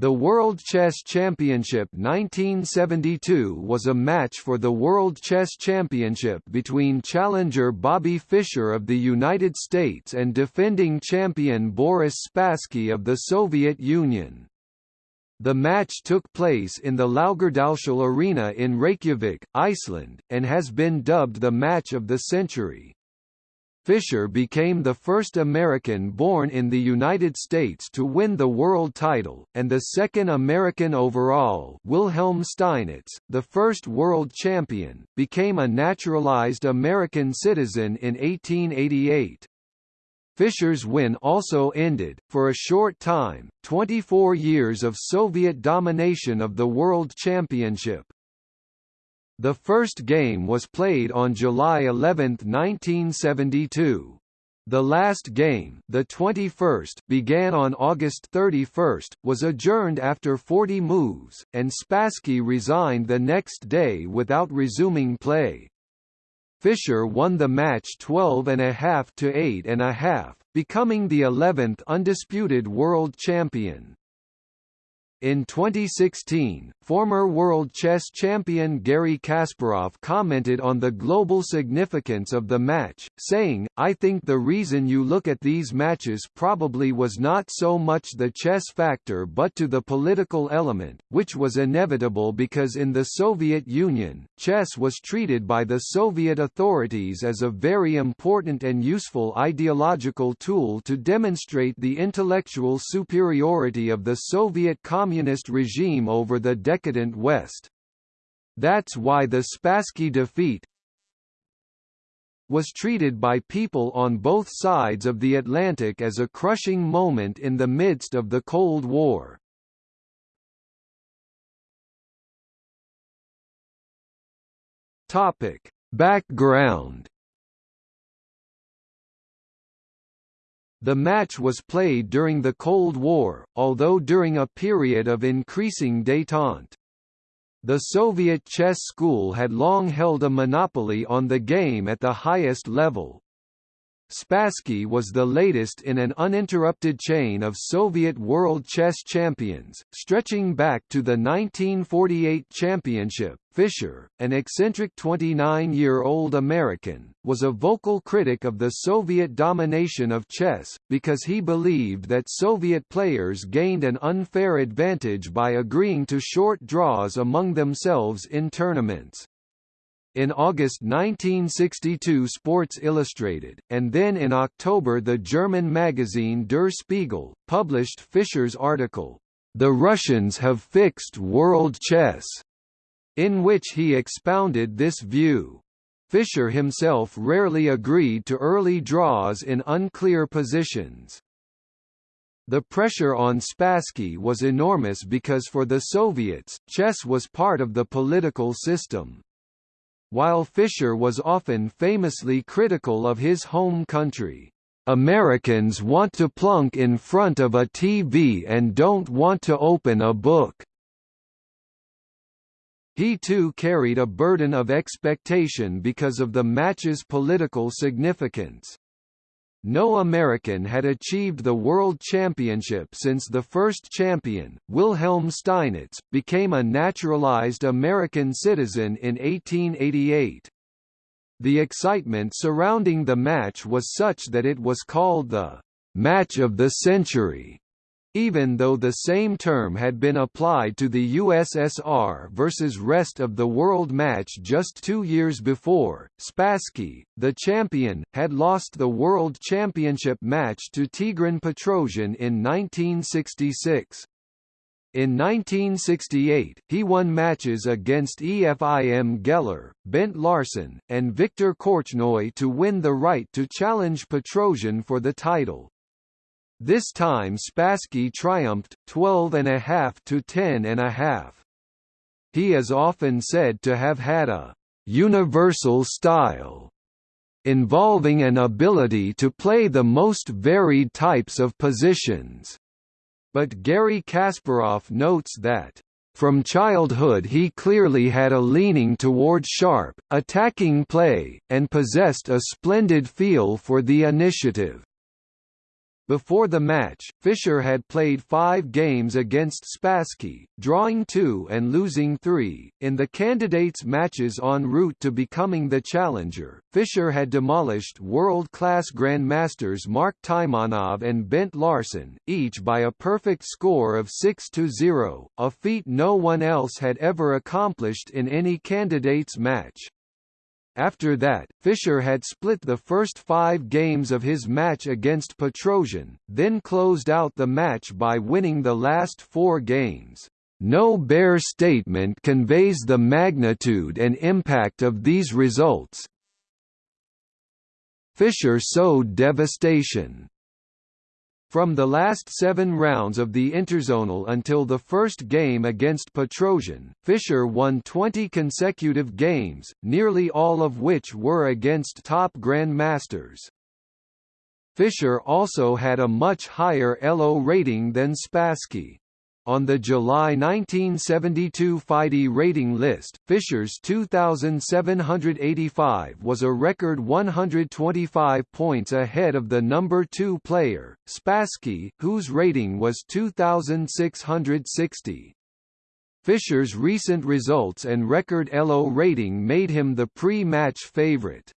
The World Chess Championship 1972 was a match for the World Chess Championship between challenger Bobby Fischer of the United States and defending champion Boris Spassky of the Soviet Union. The match took place in the Laugardalshall Arena in Reykjavik, Iceland, and has been dubbed the match of the century. Fischer became the first American born in the United States to win the world title, and the second American overall Wilhelm Steinitz, the first world champion, became a naturalized American citizen in 1888. Fischer's win also ended, for a short time, 24 years of Soviet domination of the World Championship. The first game was played on July 11, 1972. The last game, the 21st, began on August 31, was adjourned after 40 moves, and Spassky resigned the next day without resuming play. Fischer won the match 12.5 to 8.5, becoming the 11th undisputed world champion. In 2016, former world chess champion Garry Kasparov commented on the global significance of the match, saying, I think the reason you look at these matches probably was not so much the chess factor but to the political element, which was inevitable because in the Soviet Union, chess was treated by the Soviet authorities as a very important and useful ideological tool to demonstrate the intellectual superiority of the Soviet Communist communist regime over the decadent West. That's why the Spassky defeat was treated by people on both sides of the Atlantic as a crushing moment in the midst of the Cold War. Topic: Background The match was played during the Cold War, although during a period of increasing détente. The Soviet chess school had long held a monopoly on the game at the highest level. Spassky was the latest in an uninterrupted chain of Soviet world chess champions, stretching back to the 1948 championship. Fischer, an eccentric 29-year-old American, was a vocal critic of the Soviet domination of chess, because he believed that Soviet players gained an unfair advantage by agreeing to short draws among themselves in tournaments. In August 1962 Sports Illustrated, and then in October the German magazine Der Spiegel, published Fischer's article, The Russians Have Fixed World Chess, in which he expounded this view. Fischer himself rarely agreed to early draws in unclear positions. The pressure on Spassky was enormous because for the Soviets, chess was part of the political system. While Fischer was often famously critical of his home country, Americans want to plunk in front of a TV and don't want to open a book. He too carried a burden of expectation because of the match's political significance. No American had achieved the World Championship since the first champion, Wilhelm Steinitz, became a naturalized American citizen in 1888. The excitement surrounding the match was such that it was called the «match of the century» even though the same term had been applied to the USSR versus rest of the world match just two years before. Spassky, the champion, had lost the World Championship match to Tigran Petrosian in 1966. In 1968, he won matches against Efim Geller, Bent Larsen, and Viktor Korchnoi to win the right to challenge Petrosian for the title. This time Spassky triumphed, 12.5 to 10.5. He is often said to have had a «universal style» involving an ability to play the most varied types of positions. But Garry Kasparov notes that from childhood he clearly had a leaning toward sharp, attacking play, and possessed a splendid feel for the initiative. Before the match, Fischer had played five games against Spassky, drawing two and losing three. In the candidates' matches en route to becoming the challenger, Fischer had demolished world-class grandmasters Mark Taimanov and Bent Larsen, each by a perfect score of 6–0, a feat no one else had ever accomplished in any candidates' match. After that, Fischer had split the first five games of his match against Petrosian, then closed out the match by winning the last four games. No bare statement conveys the magnitude and impact of these results. Fischer sowed devastation. From the last seven rounds of the Interzonal until the first game against Petrosian, Fischer won 20 consecutive games, nearly all of which were against top grandmasters. Fischer also had a much higher ELO rating than Spassky. On the July 1972 FIDE rating list, Fischer's 2,785 was a record 125 points ahead of the number two player, Spassky, whose rating was 2,660. Fischer's recent results and record ELO rating made him the pre-match favorite.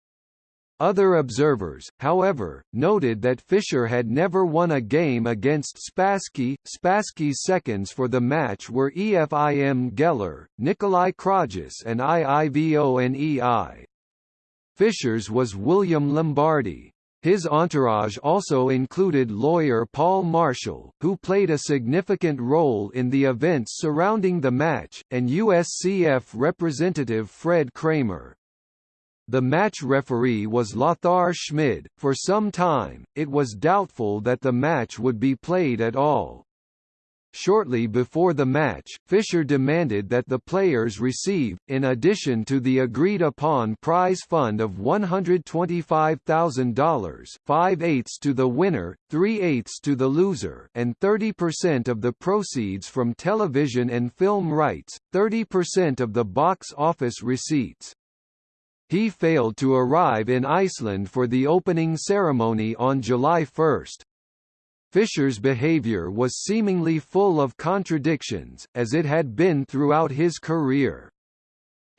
Other observers, however, noted that Fischer had never won a game against Spassky. Spassky's seconds for the match were Efim Geller, Nikolai Krogius and Iivo Nei. Fischer's was William Lombardy. His entourage also included lawyer Paul Marshall, who played a significant role in the events surrounding the match, and USCF representative Fred Kramer. The match referee was Lothar Schmid. For some time, it was doubtful that the match would be played at all. Shortly before the match, Fischer demanded that the players receive, in addition to the agreed-upon prize fund of $125,000 5-eighths to the winner, 3-eighths to the loser and 30% of the proceeds from television and film rights, 30% of the box office receipts. He failed to arrive in Iceland for the opening ceremony on July 1. Fischer's behavior was seemingly full of contradictions, as it had been throughout his career.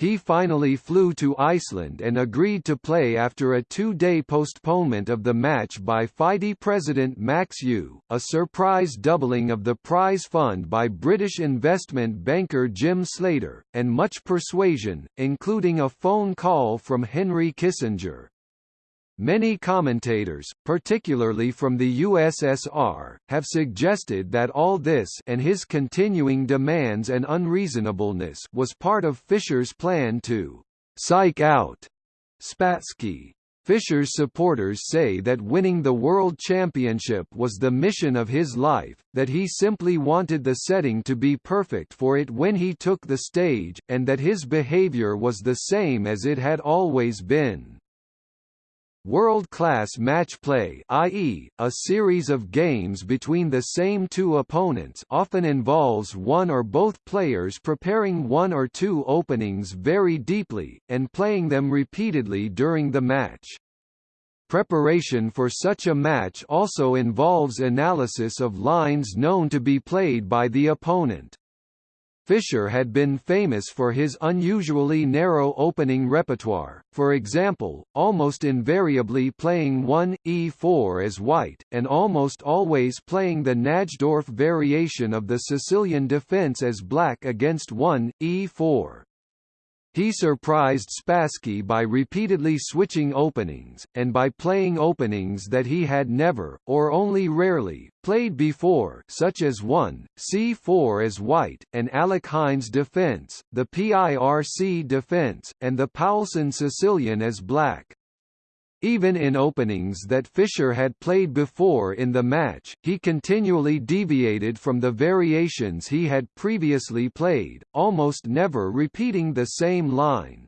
He finally flew to Iceland and agreed to play after a two-day postponement of the match by FIDE president Max Euwe, a surprise doubling of the prize fund by British investment banker Jim Slater, and much persuasion, including a phone call from Henry Kissinger. Many commentators, particularly from the USSR, have suggested that all this and his continuing demands and unreasonableness was part of Fischer's plan to «psych out» Spassky. Fischer's supporters say that winning the World Championship was the mission of his life, that he simply wanted the setting to be perfect for it when he took the stage, and that his behavior was the same as it had always been. World-class match play i.e., a series of games between the same two opponents often involves one or both players preparing one or two openings very deeply, and playing them repeatedly during the match. Preparation for such a match also involves analysis of lines known to be played by the opponent. Fischer had been famous for his unusually narrow opening repertoire, for example, almost invariably playing 1, e4 as white, and almost always playing the Najdorf variation of the Sicilian defense as black against 1, e4. He surprised Spassky by repeatedly switching openings, and by playing openings that he had never, or only rarely, played before such as 1, c4 as white, and Alekhine's defense, the PIRC defense, and the Paulsen Sicilian as black. Even in openings that Fischer had played before in the match, he continually deviated from the variations he had previously played, almost never repeating the same line.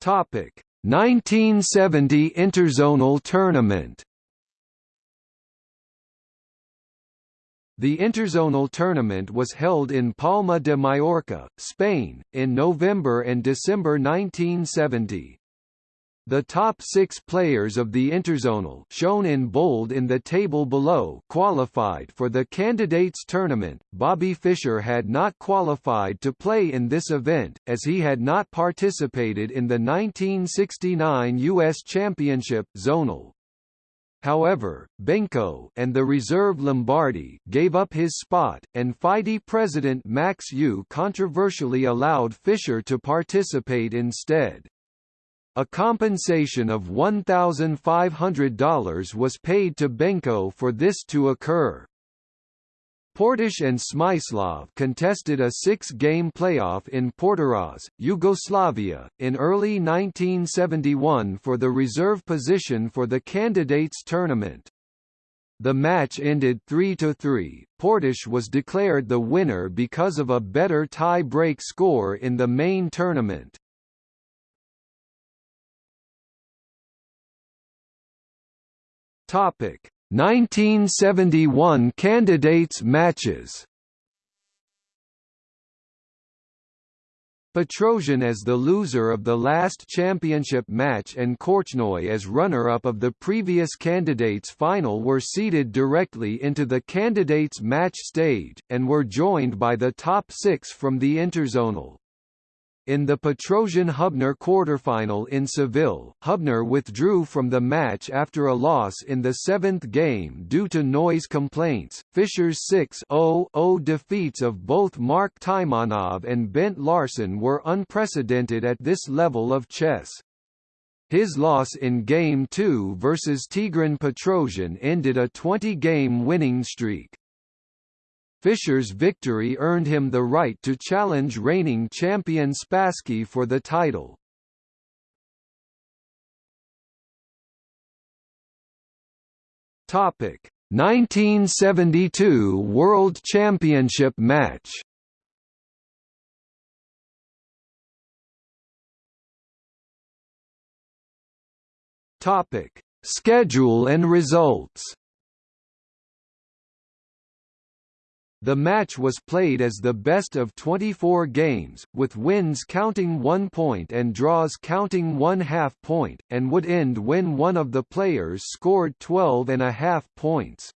Topic: 1970 Interzonal Tournament The Interzonal tournament was held in Palma de Mallorca, Spain, in November and December 1970. The top six players of the interzonal shown in bold in the table below qualified for the candidates tournament. Bobby Fischer had not qualified to play in this event, as he had not participated in the 1969 U.S. Championship zonal. However, Benko and the reserve Lombardy gave up his spot, and FIDE president Max Euwe controversially allowed Fischer to participate instead. A compensation of $1,500 was paid to Benko for this to occur. Portisch and Smyslov contested a six-game playoff in Portorož, Yugoslavia, in early 1971 for the reserve position for the candidates tournament. The match ended 3–3. Portisch was declared the winner because of a better tie-break score in the main tournament. Topic 1971 candidates matches Petrosian as the loser of the last championship match and Korchnoi as runner-up of the previous candidates final were seeded directly into the candidates match stage, and were joined by the top six from the interzonal. In the Petrosian-Hubner quarterfinal in Seville, Hubner withdrew from the match after a loss in the seventh game due to noise complaints. Fischer's 6-0-0 defeats of both Mark Taimanov and Bent Larsen were unprecedented at this level of chess. His loss in Game 2 versus Tigran Petrosian ended a 20-game winning streak. Fischer's victory earned him the right to challenge reigning champion Spassky for the title. Topic: 1972 World Championship match. Topic: Schedule and results. The match was played as the best of 24 games, with wins counting one point and draws counting one half point, and would end when one of the players scored 12 and a half points.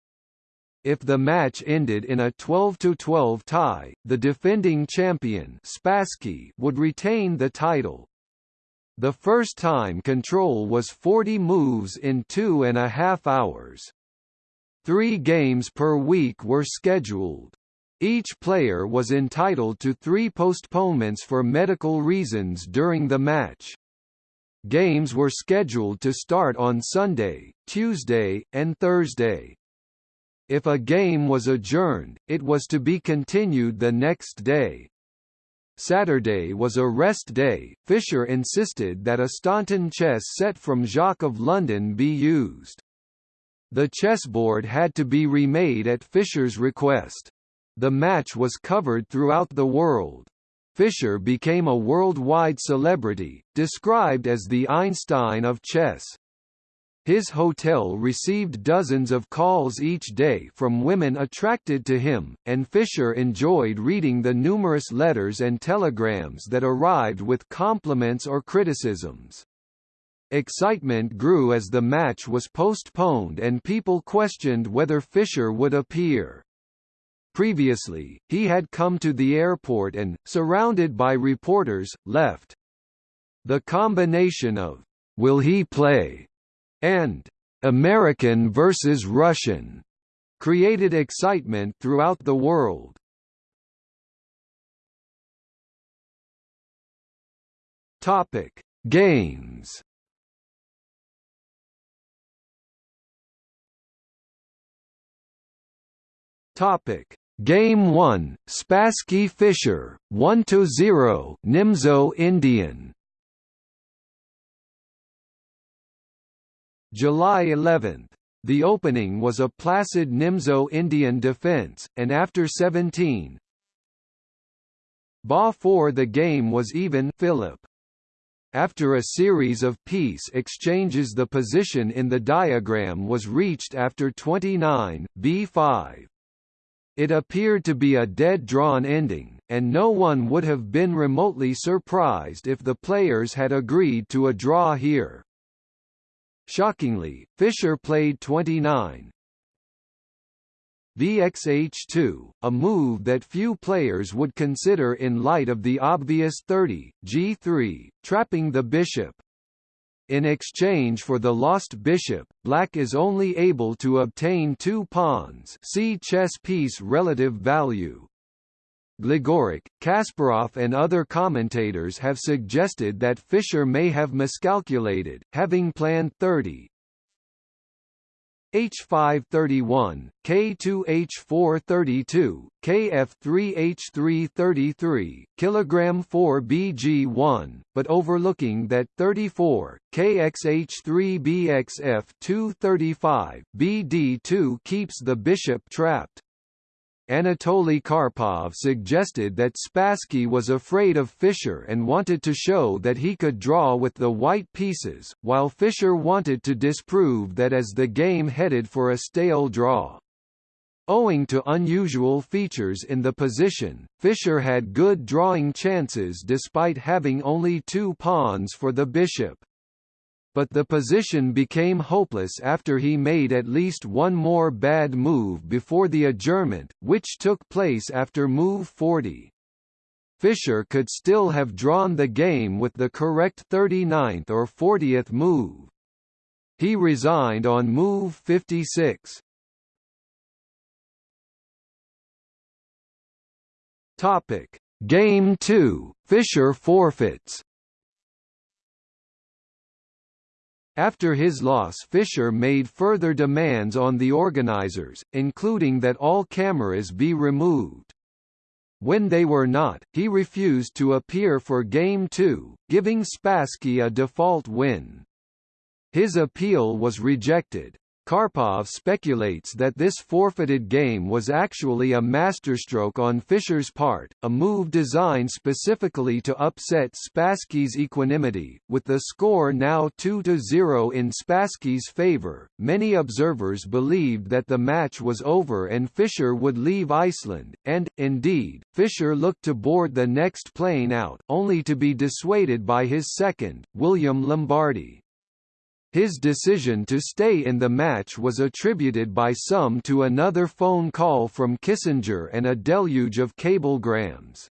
If the match ended in a 12-12 tie, the defending champion Spassky would retain the title. The first time control was 40 moves in two and a half hours. Three games per week were scheduled. Each player was entitled to three postponements for medical reasons during the match. Games were scheduled to start on Sunday, Tuesday, and Thursday. If a game was adjourned, it was to be continued the next day. Saturday was a rest day. Fischer insisted that a Staunton chess set from Jacques of London be used. The chessboard had to be remade at Fischer's request. The match was covered throughout the world. Fischer became a worldwide celebrity, described as the Einstein of chess. His hotel received dozens of calls each day from women attracted to him, and Fischer enjoyed reading the numerous letters and telegrams that arrived with compliments or criticisms. Excitement grew as the match was postponed and people questioned whether Fischer would appear. Previously, he had come to the airport and, surrounded by reporters, left. The combination of, will he play, and American versus Russian, created excitement throughout the world. Topic: Games. Topic: Game 1, Spassky Fischer, 1–0 Nimzo Indian July 11. The opening was a placid Nimzo Indian defense, and after 17 Ba 4 the game was even Filip. After a series of piece exchanges the position in the diagram was reached after 29, B5. It appeared to be a dead-drawn ending, and no one would have been remotely surprised if the players had agreed to a draw here. Shockingly, Fischer played 29, BXH2, a move that few players would consider in light of the obvious 30, G3, trapping the bishop. In exchange for the lost bishop, black is only able to obtain two pawns see chess piece relative value. Gligoric, Kasparov and other commentators have suggested that Fischer may have miscalculated, having planned 30, H531, K2H432, KF3H333, kilogram 4 BG1, but overlooking that 34, KXH3BXF235, BD2 keeps the bishop trapped. Anatoly Karpov suggested that Spassky was afraid of Fischer and wanted to show that he could draw with the white pieces, while Fischer wanted to disprove that as the game headed for a stale draw. Owing to unusual features in the position, Fischer had good drawing chances despite having only two pawns for the bishop but the position became hopeless after he made at least one more bad move before the adjournment, which took place after move 40. Fischer could still have drawn the game with the correct 39th or 40th move. He resigned on move 56. Topic: Game 2. Fischer forfeits. After his loss Fischer made further demands on the organizers, including that all cameras be removed. When they were not, he refused to appear for Game 2, giving Spassky a default win. His appeal was rejected. Karpov speculates that this forfeited game was actually a masterstroke on Fischer's part, a move designed specifically to upset Spassky's equanimity. With the score now 2-0 in Spassky's favor, many observers believed that the match was over and Fischer would leave Iceland, and, indeed, Fischer looked to board the next plane out, only to be dissuaded by his second, William Lombardy. His decision to stay in the match was attributed by some to another phone call from Kissinger and a deluge of cablegrams.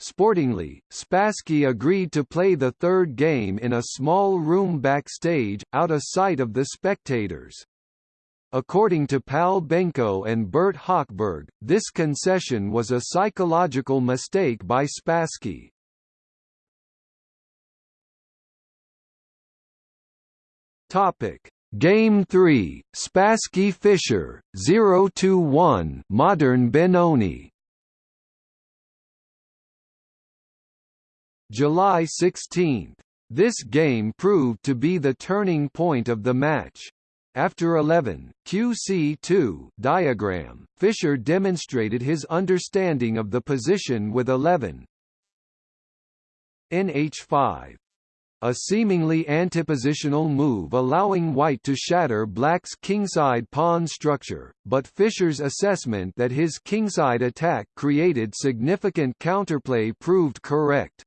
Sportingly, Spassky agreed to play the third game in a small room backstage, out of sight of the spectators. According to Pal Benko and Burt Hochberg, this concession was a psychological mistake by Spassky. Topic: Game 3, Spassky Fischer, 0-1 Modern Benoni. July 16. This game proved to be the turning point of the match. After 11, QC2 diagram, Fischer demonstrated his understanding of the position with 11. NH5 a seemingly antipositional move allowing white to shatter black's kingside pawn structure, but Fischer's assessment that his kingside attack created significant counterplay proved correct.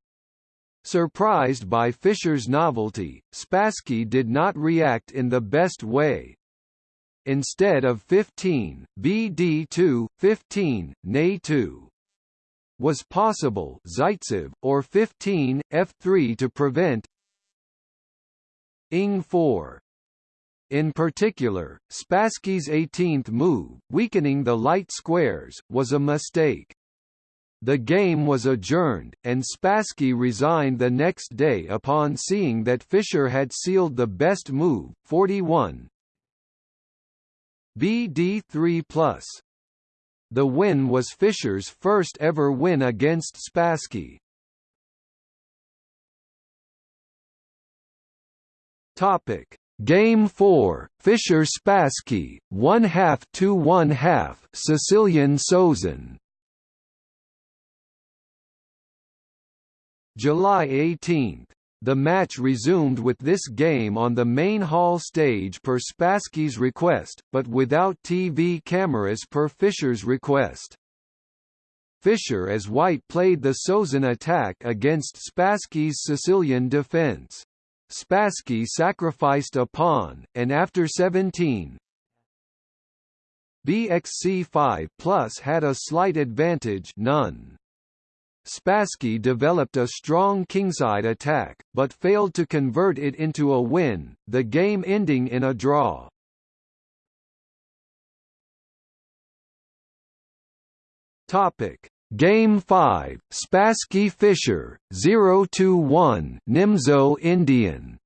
Surprised by Fischer's novelty, Spassky did not react in the best way. Instead of 15, BD2, 15, Nay2 was possible Zaitsev, or 15, F3 to prevent Ing 4. In particular, Spassky's 18th move, weakening the light squares, was a mistake. The game was adjourned, and Spassky resigned the next day upon seeing that Fischer had sealed the best move, 41 BD3+. The win was Fischer's first ever win against Spassky. Topic: Game 4, Fischer Spassky, 1 half to 1 half, Sicilian Sozin. July 18. The match resumed with this game on the main hall stage per Spassky's request, but without TV cameras per Fischer's request. Fischer as white played the Sozin attack against Spassky's Sicilian defense. Spassky sacrificed a pawn, and after 17, BXC5 Plus had a slight advantage none. Spassky developed a strong kingside attack, but failed to convert it into a win, the game ending in a draw. Topic: Game 5, Spassky Fischer, 0-1 Nimzo Indian.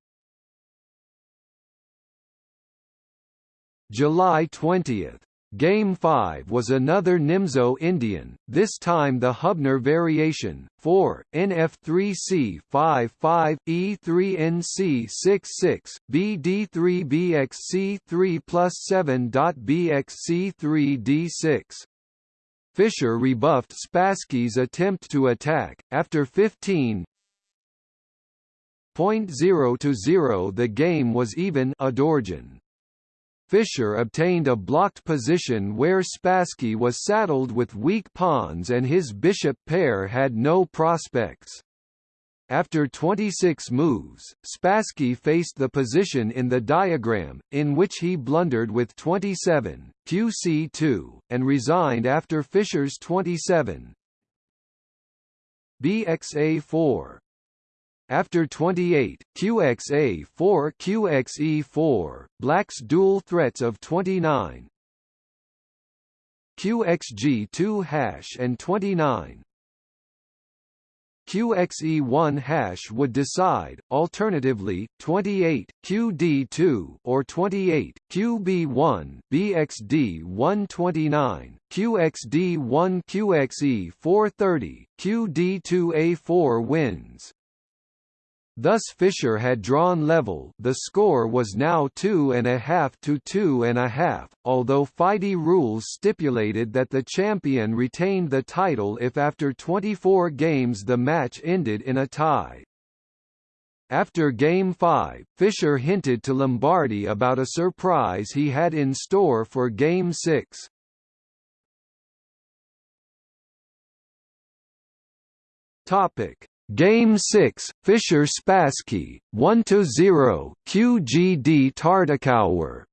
July 20. Game 5 was another Nimzo Indian, this time the Hubner variation, 4, NF3C 55, E3NC66, BD3BXC3 plus 7.BXC3D6. Fischer rebuffed Spassky's attempt to attack. After 15 0 to 0 the game was even Adorjan. Fischer obtained a blocked position where Spassky was saddled with weak pawns and his bishop pair had no prospects. After 26 moves, Spassky faced the position in the diagram, in which he blundered with 27, QC2, and resigned after Fischer's 27. BXA4 after 28, QXA4 QXE4, Black's dual threats of 29 QXG2 hash and 29 QXE1 hash would decide, alternatively, 28, QD2 or 28, QB1, BXD 129, QXD1 QXE 430, QD2A4 wins. Thus Fischer had drawn level the score was now two and a half to two and a half, although FIDE rules stipulated that the champion retained the title if after 24 games the match ended in a tie. After Game 5, Fischer hinted to Lombardy about a surprise he had in store for Game 6. Topic Game 6, Fischer Spassky, 1–0, QGD Tartakower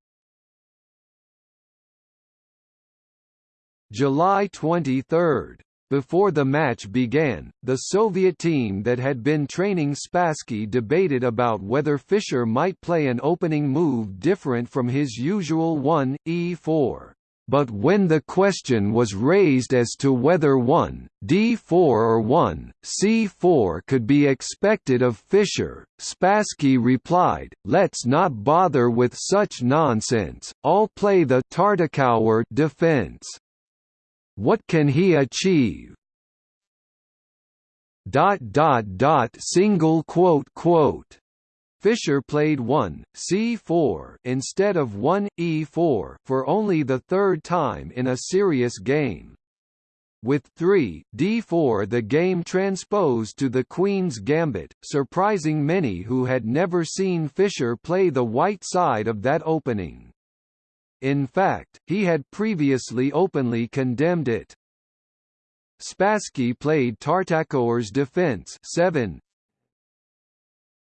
July 23. Before the match began, the Soviet team that had been training Spassky debated about whether Fischer might play an opening move different from his usual 1, e4 but when the question was raised as to whether 1, d4 or 1, c4 could be expected of Fischer, Spassky replied, let's not bother with such nonsense, I'll play the Tartakower defense. What can he achieve? Dot dot dot single quote quote Fischer played 1, c4 instead of 1, e4 for only the third time in a serious game. With 3, d4 the game transposed to the Queen's Gambit, surprising many who had never seen Fischer play the white side of that opening. In fact, he had previously openly condemned it. Spassky played Tartakower's defense 7,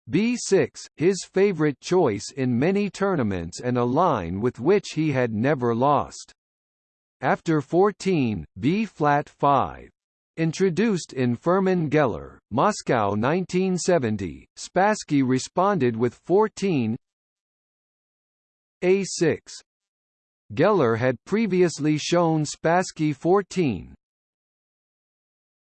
B6, his favorite choice in many tournaments and a line with which he had never lost. After 14, B-flat 5. Introduced in Furman Geller, Moscow 1970, Spassky responded with 14 A6. Geller had previously shown Spassky 14,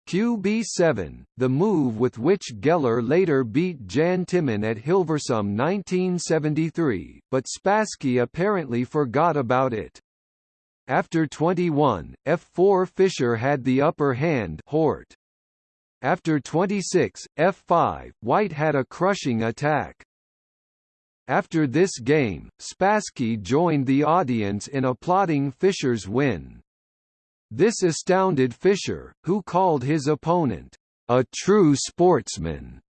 QB7, the move with which Geller later beat Jan Timman at Hilversum 1973, but Spassky apparently forgot about it. After 21, F4 Fischer had the upper hand Hort. After 26, F5, White had a crushing attack. After this game, Spassky joined the audience in applauding Fischer's win. This astounded Fischer, who called his opponent, "...a true sportsman."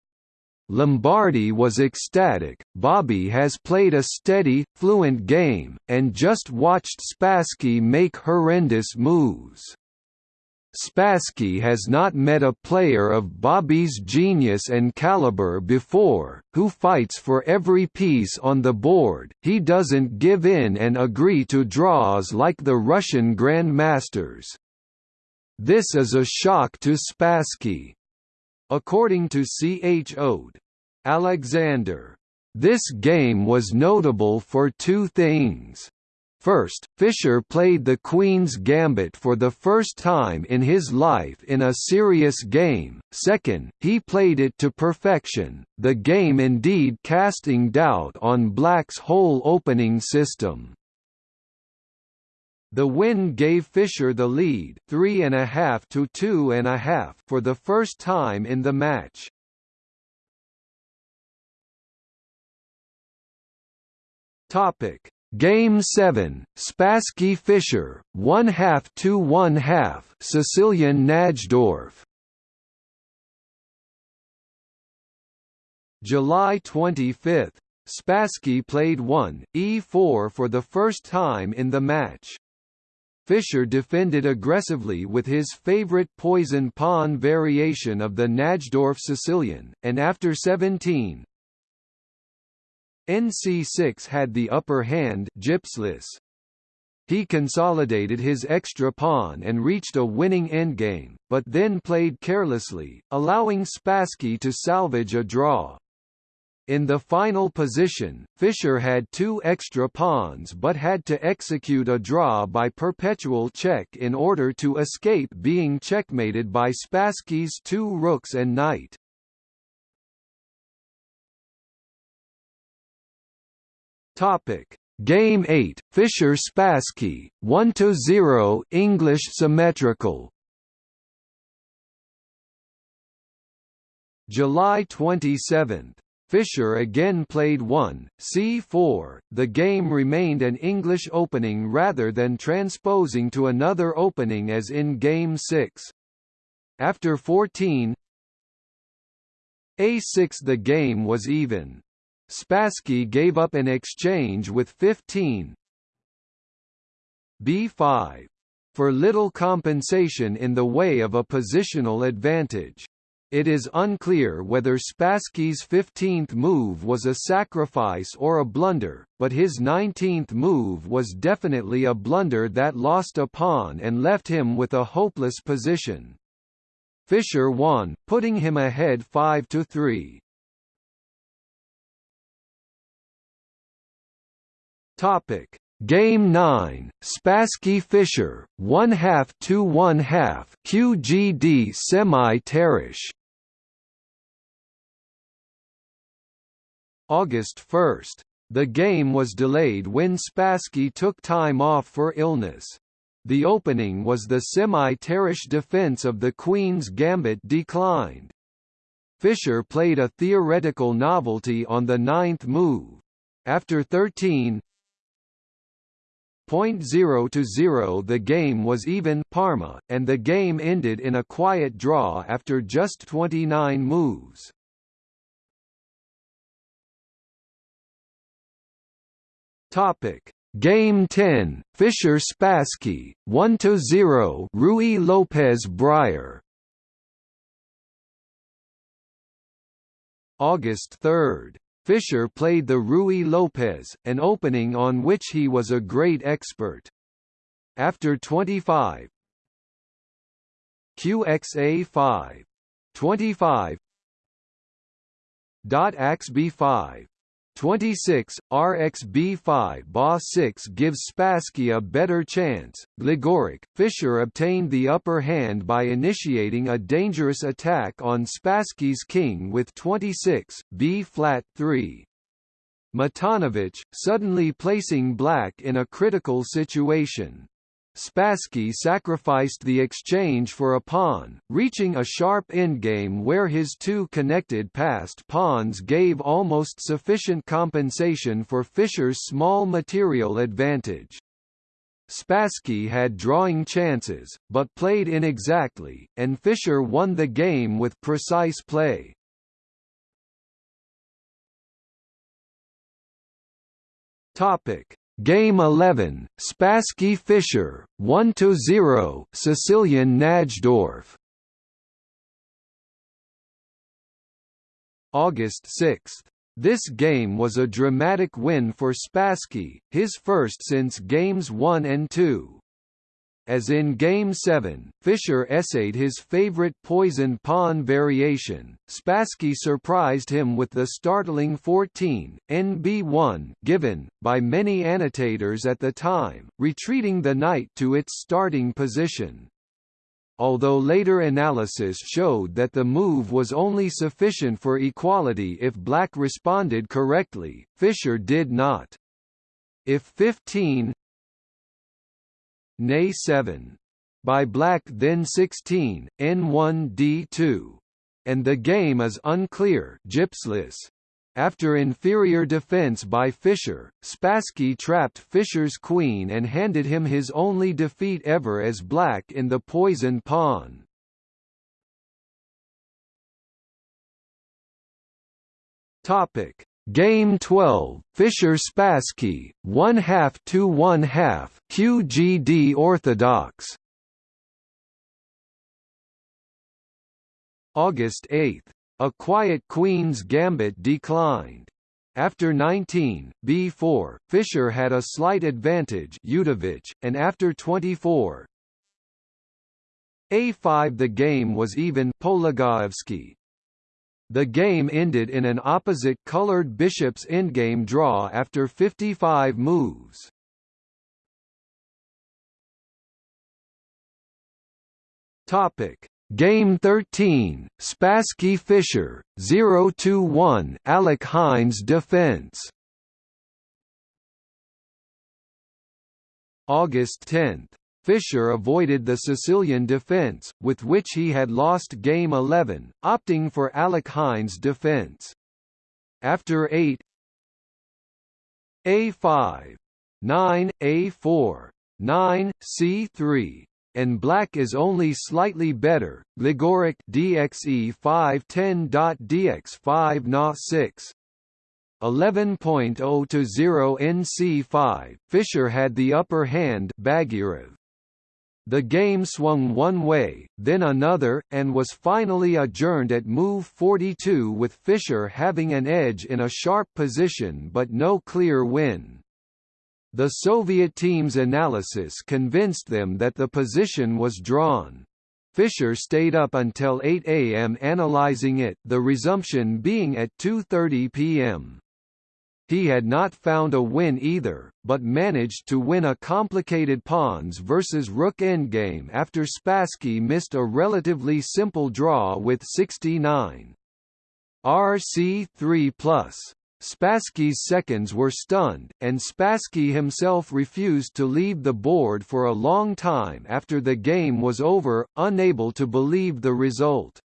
Lombardy was ecstatic, Bobby has played a steady, fluent game, and just watched Spassky make horrendous moves. Spassky has not met a player of Bobby's genius and caliber before, who fights for every piece on the board, he doesn't give in and agree to draws like the Russian grandmasters. This is a shock to Spassky. According to C. H. Ode. Alexander. This game was notable for two things. First, Fischer played the Queen's Gambit for the first time in his life in a serious game, second, he played it to perfection, the game indeed casting doubt on Black's whole opening system. The win gave Fischer the lead three and a half to two and a half for the first time in the match. Topic Game 7, Spassky Fischer, 1 half to 1 half, Sicilian Najdorf. July 25, Spassky played 1, e4 for the first time in the match. Fischer defended aggressively with his favorite poison pawn variation of the Najdorf Sicilian, and after 17, NC6 had the upper hand Gipslis. He consolidated his extra pawn and reached a winning endgame, but then played carelessly, allowing Spassky to salvage a draw. In the final position, Fischer had two extra pawns but had to execute a draw by perpetual check in order to escape being checkmated by Spassky's two rooks and knight. Topic: Game 8, Fischer Spassky, 1 to 0, English symmetrical. July 27. Fischer again played 1, c4. The game remained an English opening rather than transposing to another opening as in Game 6. After 14 a6 the game was even. Spassky gave up an exchange with 15 b5 for little compensation in the way of a positional advantage. It is unclear whether Spassky's 15th move was a sacrifice or a blunder, but his 19th move was definitely a blunder that lost a pawn and left him with a hopeless position. Fischer won, putting him ahead 5 Topic: Game 9, Spassky Fischer, 1 half to 1 half, QGD semi-Tarrasch. August 1. The game was delayed when Spassky took time off for illness. The opening was the semi-Tarrasch defense of the Queen's Gambit declined. Fischer played a theoretical novelty on the ninth move. After 13, Point zero to zero the game was even Parma, and the game ended in a quiet draw after just 29 moves. Topic. Game 10, Fischer Spassky, 1–0 Ruy Lopez Breyer. August 3 Fischer played the Ruy Lopez, an opening on which he was a great expert. After 25 QXA5 25 dot AXB5 26, RXB5 BA 6 gives Spassky a better chance. Gligoric, Fischer obtained the upper hand by initiating a dangerous attack on Spassky's king with 26, B flat 3. Matanovich, suddenly placing black in a critical situation. Spassky sacrificed the exchange for a pawn, reaching a sharp endgame where his two connected passed pawns gave almost sufficient compensation for Fischer's small material advantage. Spassky had drawing chances, but played inexactly, and Fischer won the game with precise play. Topic: Game 11, Spassky Fischer, 1–0 Sicilian Najdorf August 6. This game was a dramatic win for Spassky, his first since Games 1 and 2. As in Game 7, Fischer essayed his favorite poison pawn variation. Spassky surprised him with the startling 14, NB1 given, by many annotators at the time, retreating the knight to its starting position. Although later analysis showed that the move was only sufficient for equality if black responded correctly, Fischer did not. If 15 Nay 7. By Black then 16, N1D2. And the game is unclear Gipslis. After inferior defense by Fischer, Spassky trapped Fischer's queen and handed him his only defeat ever as black in the poison pawn. Topic: Game 12, Fischer Spassky, 1 half to 1 half, QGD Orthodox. August 8. A quiet Queen's Gambit declined. After 19, b4, Fischer had a slight advantage Udovich, and after 24, a5 the game was even Polugaevsky, the game ended in an opposite-colored bishop's endgame draw after 55 moves. Topic: Game 13, Spassky Fischer, 0-1 Alekhine's defense. August 10 Fischer avoided the Sicilian defence, with which he had lost Game 11, opting for Alekhine's defence. After 8 A5 9 A4 9 C3 and black is only slightly better. Gligoric DXE 510.dx 5 6 11.0 to 0 NC5 Fischer had the upper hand Bagirov the game swung one way, then another, and was finally adjourned at move 42 with Fischer having an edge in a sharp position but no clear win. The Soviet team's analysis convinced them that the position was drawn. Fischer stayed up until 8 am analyzing it the resumption being at 2.30 pm. He had not found a win either, but managed to win a complicated pawns versus rook endgame after Spassky missed a relatively simple draw with 69. RC3+. Spassky's seconds were stunned, and Spassky himself refused to leave the board for a long time after the game was over, unable to believe the result.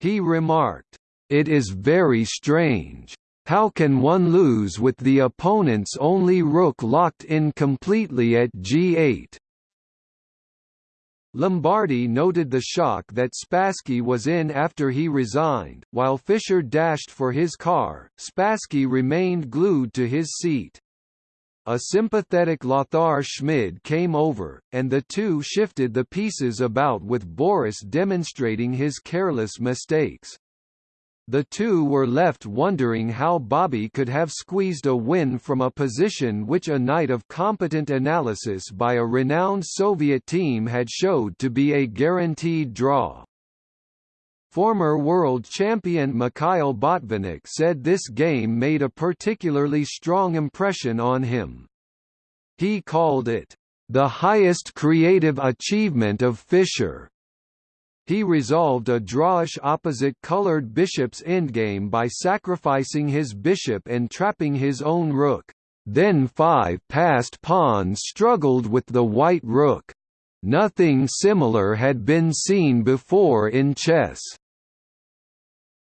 He remarked, "It is very strange. How can one lose with the opponent's only rook locked in completely at g8? Lombardy noted the shock that Spassky was in after he resigned, while Fischer dashed for his car, Spassky remained glued to his seat. A sympathetic Lothar Schmid came over, and the two shifted the pieces about with Boris demonstrating his careless mistakes. The two were left wondering how Bobby could have squeezed a win from a position which a night of competent analysis by a renowned Soviet team had showed to be a guaranteed draw. Former world champion Mikhail Botvinnik said this game made a particularly strong impression on him. He called it, "...the highest creative achievement of Fischer." He resolved a drawish opposite-colored bishop's endgame by sacrificing his bishop and trapping his own rook. Then five passed pawns struggled with the white rook. Nothing similar had been seen before in chess.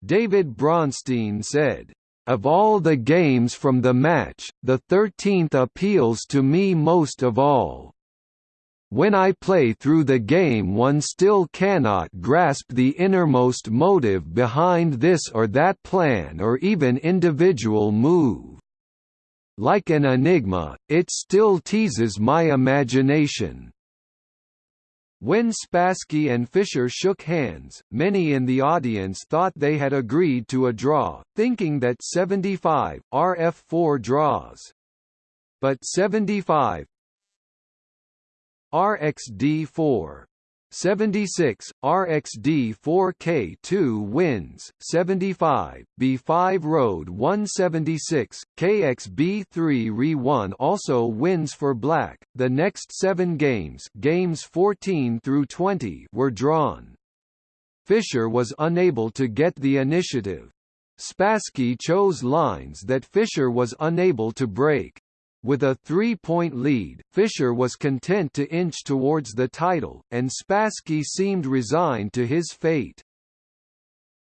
David Bronstein said, of all the games from the match, the 13th appeals to me most of all. When I play through the game one still cannot grasp the innermost motive behind this or that plan or even individual move. Like an enigma, it still teases my imagination. When Spassky and Fischer shook hands, many in the audience thought they had agreed to a draw, thinking that 75, RF4 draws. But 75 RxD4 76, RxD 4K2 wins, 75, B5 Road 176, KXB3 Re1 also wins for Black. The next seven games, games 14 through 20, were drawn. Fischer was unable to get the initiative. Spassky chose lines that Fischer was unable to break. With a three-point lead, Fischer was content to inch towards the title, and Spassky seemed resigned to his fate.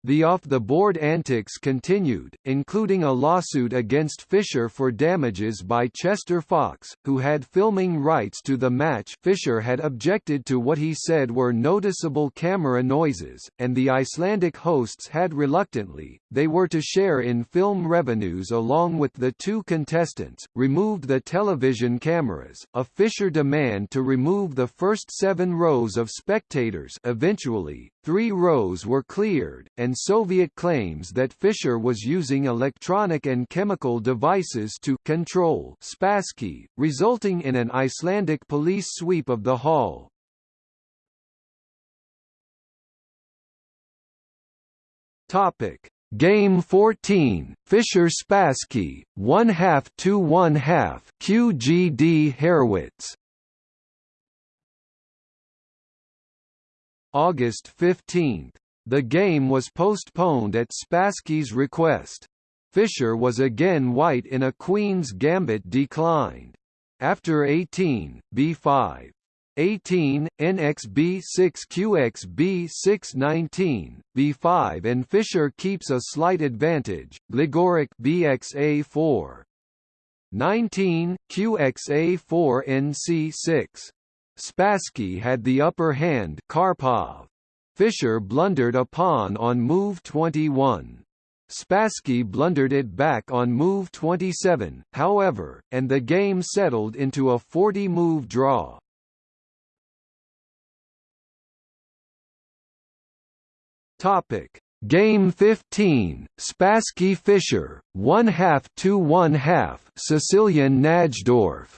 The off-the-board antics continued, including a lawsuit against Fischer for damages by Chester Fox, who had filming rights to the match. Fischer had objected to what he said were noticeable camera noises, and the Icelandic hosts had reluctantly, they were to share in film revenues along with the two contestants, removed the television cameras, a Fischer demand to remove the first seven rows of spectators eventually, three rows were cleared, and Soviet claims that Fischer was using electronic and chemical devices to control Spassky, resulting in an Icelandic police sweep of the hall. Topic: Game 14, Fischer Spassky, one half to one half, QGD Harrwitz. August 15, the game was postponed at Spassky's request. Fischer was again white in a Queen's Gambit declined. After 18, b5. 18, NXB 6 qxb6 19, B5 and Fischer keeps a slight advantage, Gligoric BXA 4. 19, QXA 4 NC 6. Spassky had the upper hand Karpov. Fischer blundered a pawn on move 21. Spassky blundered it back on move 27, however, and the game settled into a 40-move draw. Topic: Game 15, Spassky Fischer, one half to one half, Sicilian Najdorf.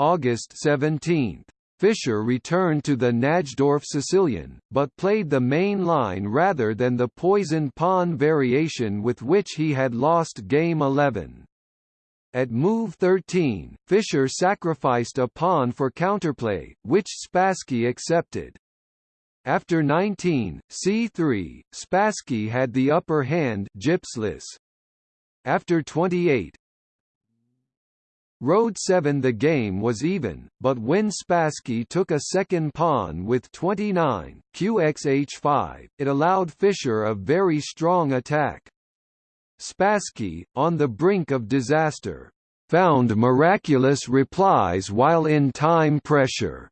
August 17. Fischer returned to the Najdorf Sicilian, but played the main line rather than the poison pawn variation with which he had lost Game 11. At move 13, Fischer sacrificed a pawn for counterplay, which Spassky accepted. After 19, c3, Spassky had the upper hand Gipslis. After 28, Road 7 the game was even, but when Spassky took a second pawn with 29, qxh5, it allowed Fischer a very strong attack. Spassky, on the brink of disaster, found miraculous replies while in time pressure,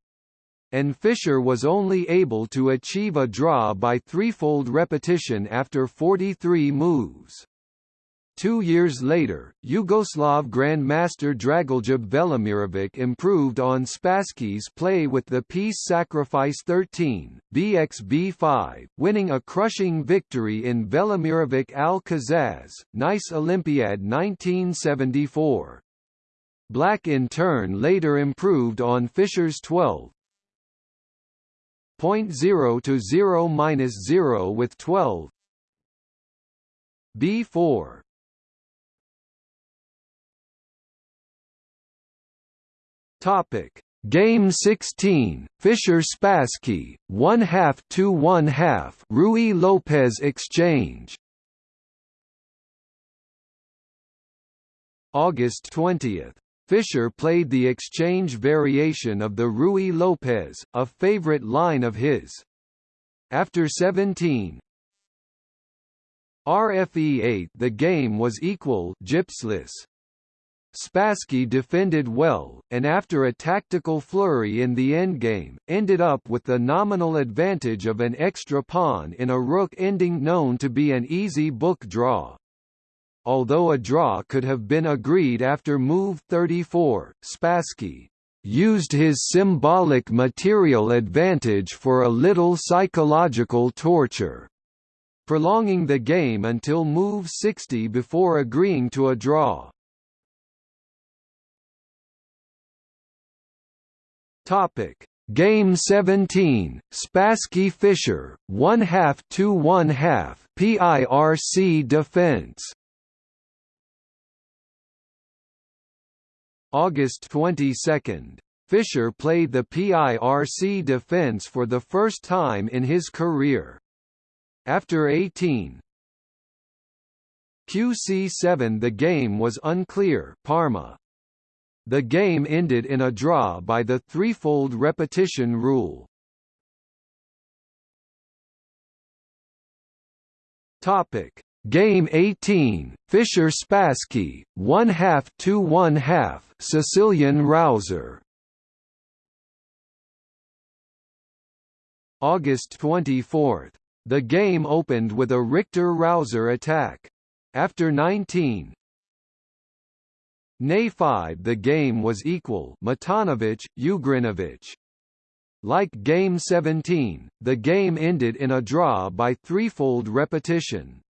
and Fischer was only able to achieve a draw by threefold repetition after 43 moves. Two years later, Yugoslav Grandmaster Dragoljub Velimirovic improved on Spassky's play with the piece Sacrifice 13, BXB5, winning a crushing victory in Velimirovic Al-Kazaz, Nice Olympiad 1974. Black in turn later improved on Fischer's 12, 0 to 0 minus 0 with 12 B4 Topic: Game 16, Fischer Spassky, one half to one half, Ruy Lopez exchange. August 20. Fischer played the exchange variation of the Ruy Lopez, a favorite line of his. After 17, RFE 8 the game was equal Gipslis. Spassky defended well, and after a tactical flurry in the endgame, ended up with the nominal advantage of an extra pawn in a rook ending known to be an easy book draw. although a draw could have been agreed after move 34. Spassky used his symbolic material advantage for a little psychological torture, prolonging the game until move 60 before agreeing to a draw. Topic: Game 17, Spassky Fischer, one half to one half, PIRC defense. August 22. Fischer played the PIRC defense for the first time in his career. After 18 QC7 the game was unclear Parma. The game ended in a draw by the threefold repetition rule. Topic: Game 18, Fischer Spassky, one half to one half, Sicilian Rauzer. August 24. The game opened with a Richter Rauzer attack. After 19, Nay 5 the game was equal Matanovic, Ugrinovic. Like Game 17, the game ended in a draw by threefold repetition.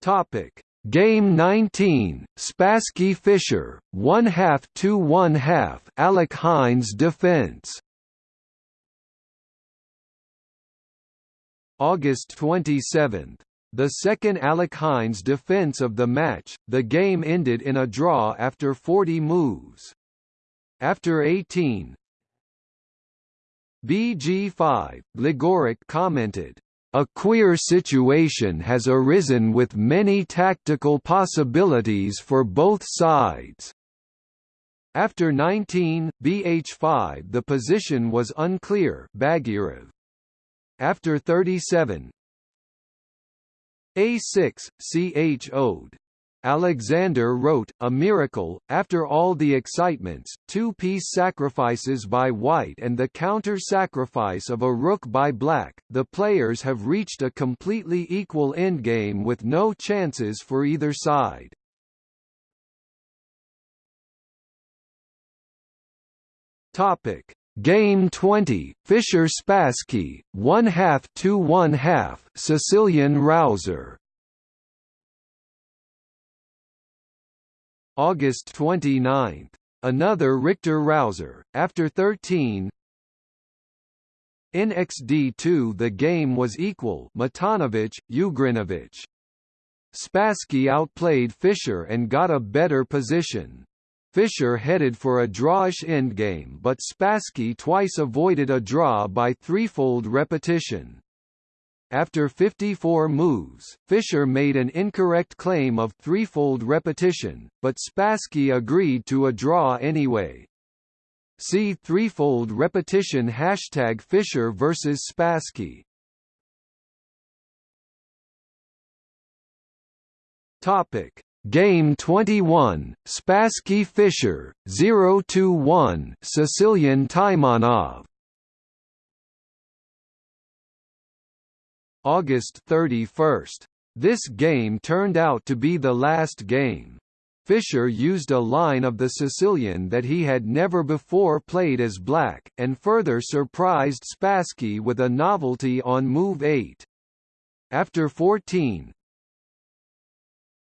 Topic: Game 19, Spassky Fischer, one half to one half, Alekhine's defense. August 27. The second Alekhine's defense of the match, the game ended in a draw after 40 moves. After 18 BG5, Gligoric commented, "...a queer situation has arisen with many tactical possibilities for both sides." After 19, BH5 the position was unclear Bagirov. After 37, a6, C.H.O'D. Alexander wrote, A miracle, after all the excitements, two-piece sacrifices by white and the counter-sacrifice of a rook by black, the players have reached a completely equal endgame with no chances for either side. Topic. Game 20, Fischer Spassky, one half to one half, Sicilian Rauzer. August 29. Another Richter Rauzer, after 13 In XD2 the game was equal Matanovic, Ugrinovic. Spassky outplayed Fischer and got a better position. Fischer headed for a drawish endgame but Spassky twice avoided a draw by threefold repetition. After 54 moves, Fischer made an incorrect claim of threefold repetition, but Spassky agreed to a draw anyway. See threefold repetition hashtag Fischer vs Spassky. Topic Game 21, Spassky Fischer, 0-1 Sicilian Taimanov August 31. This game turned out to be the last game. Fischer used a line of the Sicilian that he had never before played as black, and further surprised Spassky with a novelty on move 8. After 14,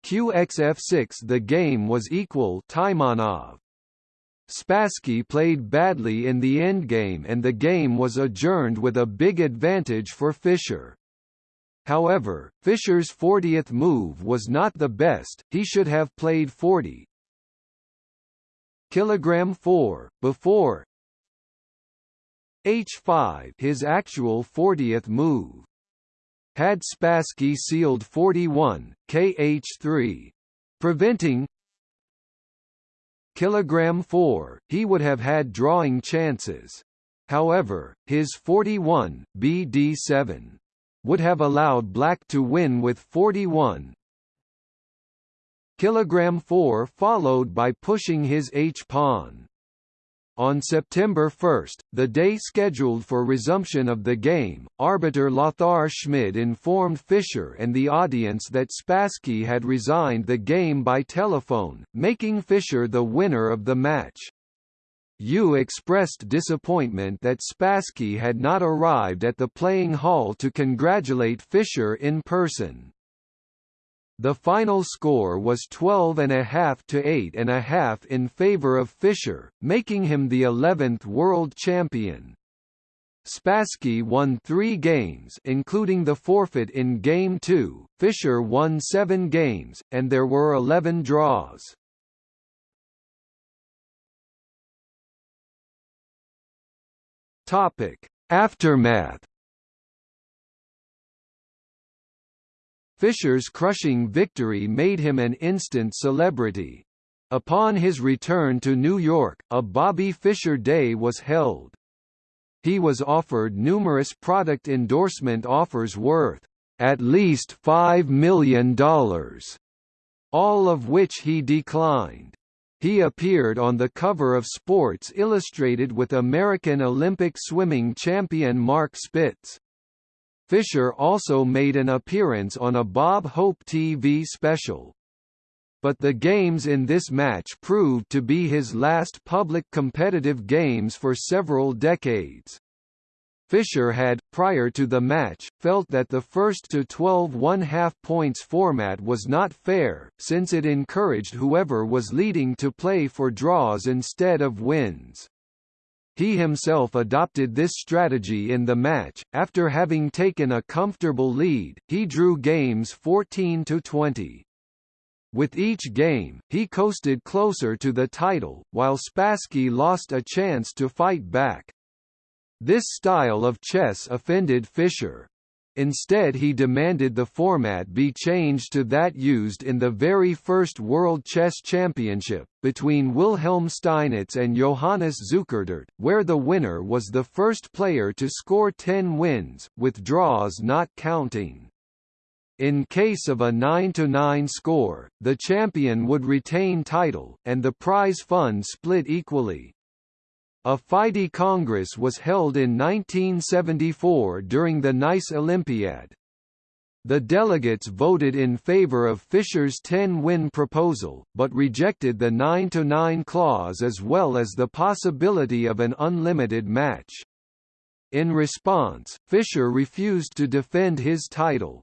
QXF6 the game was equal Taimanov. Spassky played badly in the endgame and the game was adjourned with a big advantage for Fischer. However, Fischer's 40th move was not the best, he should have played 40. Kilogram 4, before H5 his actual 40th move had Spassky sealed 41, kh3, preventing kilogram 4, he would have had drawing chances. However, his 41, bd7, would have allowed black to win with 41 kilogram 4 followed by pushing his h-pawn. On September 1, the day scheduled for resumption of the game, arbiter Lothar Schmid informed Fischer and the audience that Spassky had resigned the game by telephone, making Fischer the winner of the match. Euwe expressed disappointment that Spassky had not arrived at the playing hall to congratulate Fischer in person. The final score was 12.5 to 8.5 in favor of Fischer, making him the 11th world champion. Spassky won three games including the forfeit in Game 2, Fischer won seven games, and there were 11 draws. Topic. Aftermath Fischer's crushing victory made him an instant celebrity. Upon his return to New York, a Bobby Fischer Day was held. He was offered numerous product endorsement offers worth at least $5 million, all of which he declined. He appeared on the cover of Sports Illustrated with American Olympic swimming champion Mark Spitz. Fischer also made an appearance on a Bob Hope TV special. But the games in this match proved to be his last public competitive games for several decades. Fischer had, prior to the match, felt that the first to 12 one-half points format was not fair, since it encouraged whoever was leading to play for draws instead of wins. He himself adopted this strategy in the match. After having taken a comfortable lead, he drew games 14 to 20. With each game, he coasted closer to the title, while Spassky lost a chance to fight back. This style of chess offended Fischer. Instead he demanded the format be changed to that used in the very first World Chess Championship, between Wilhelm Steinitz and Johannes Zukertort, where the winner was the first player to score 10 wins, with draws not counting. In case of a 9–9 score, the champion would retain title, and the prize fund split equally. A FIDE Congress was held in 1974 during the Nice Olympiad. The delegates voted in favor of Fischer's 10-win proposal, but rejected the 9-9 clause as well as the possibility of an unlimited match. In response, Fischer refused to defend his title.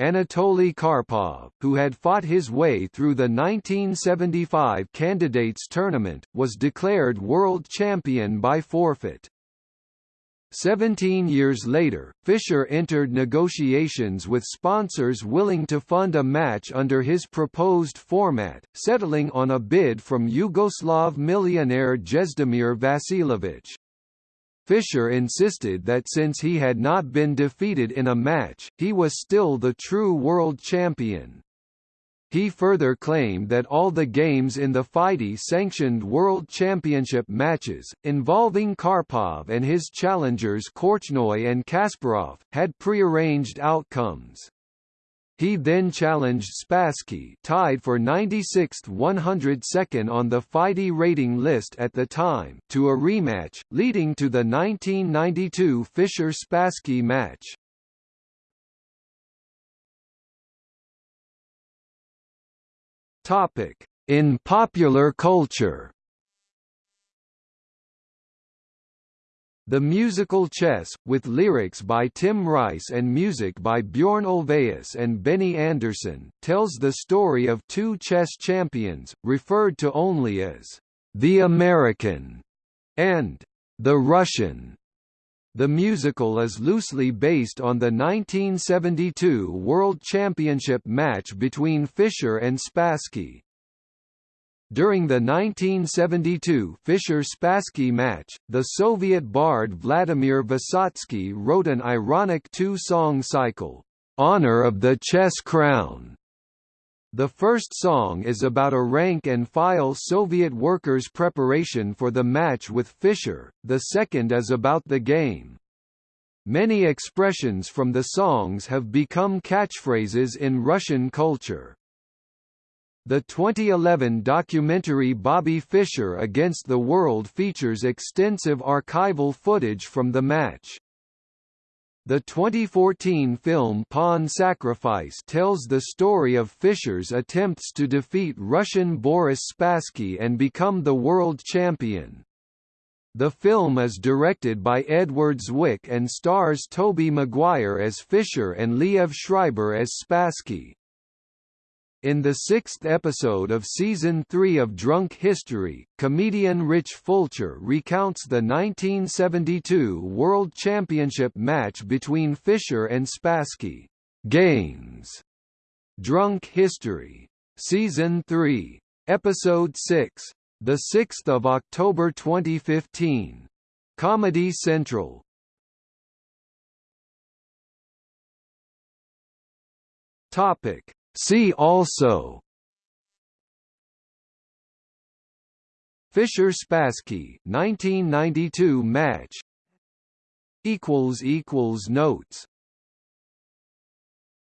Anatoly Karpov, who had fought his way through the 1975 candidates tournament, was declared world champion by forfeit. Seventeen years later, Fischer entered negotiations with sponsors willing to fund a match under his proposed format, settling on a bid from Yugoslav millionaire Jezdimir Vasiljević. Fischer insisted that since he had not been defeated in a match, he was still the true world champion. He further claimed that all the games in the FIDE-sanctioned World Championship matches, involving Karpov and his challengers Korchnoi and Kasparov, had prearranged outcomes. He then challenged Spassky tied for 96th 102nd on the FIDE rating list at the time to a rematch, leading to the 1992 Fischer-Spassky match. In popular culture The musical Chess, with lyrics by Tim Rice and music by Bjorn Ulvaeus and Benny Andersson, tells the story of two chess champions, referred to only as the American and the Russian. The musical is loosely based on the 1972 World Championship match between Fischer and Spassky. During the 1972 Fischer-Spassky match, the Soviet bard Vladimir Vysotsky wrote an ironic two-song cycle, "'Honor of the Chess Crown' The first song is about a rank-and-file Soviet workers' preparation for the match with Fischer, the second is about the game. Many expressions from the songs have become catchphrases in Russian culture. The 2011 documentary Bobby Fischer Against the World features extensive archival footage from the match. The 2014 film Pawn Sacrifice tells the story of Fischer's attempts to defeat Russian Boris Spassky and become the world champion. The film is directed by Edward Zwick and stars Tobey Maguire as Fischer and Liev Schreiber as Spassky. In the sixth episode of Season 3 of Drunk History, comedian Rich Fulcher recounts the 1972 World Championship match between Fischer and Spassky. Games. Drunk History. Season 3. Episode 6. 6 October 2015. Comedy Central. Topic See also. Fischer Spassky 1992 match. Equals equals notes